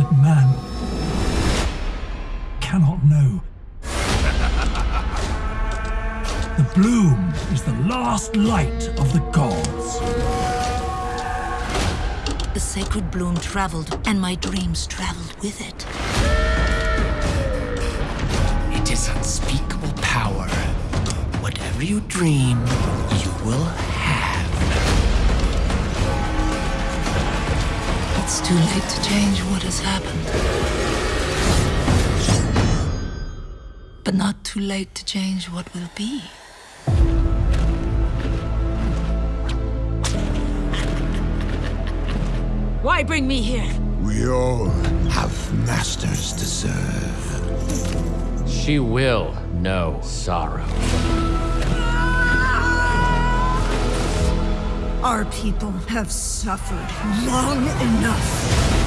that man cannot know. The bloom is the last light of the gods. The sacred bloom traveled, and my dreams traveled with it. It is unspeakable power. Whatever you dream, you will have. It's too late to change what has happened. But not too late to change what will be. Why bring me here? We all have masters to serve. She will know sorrow. Our people have suffered long enough.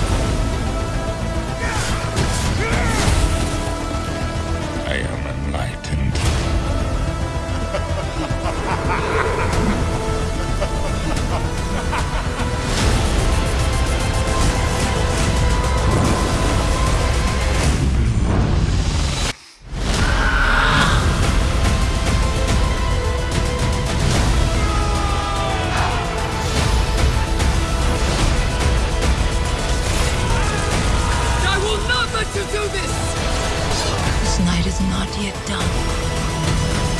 it is not yet done.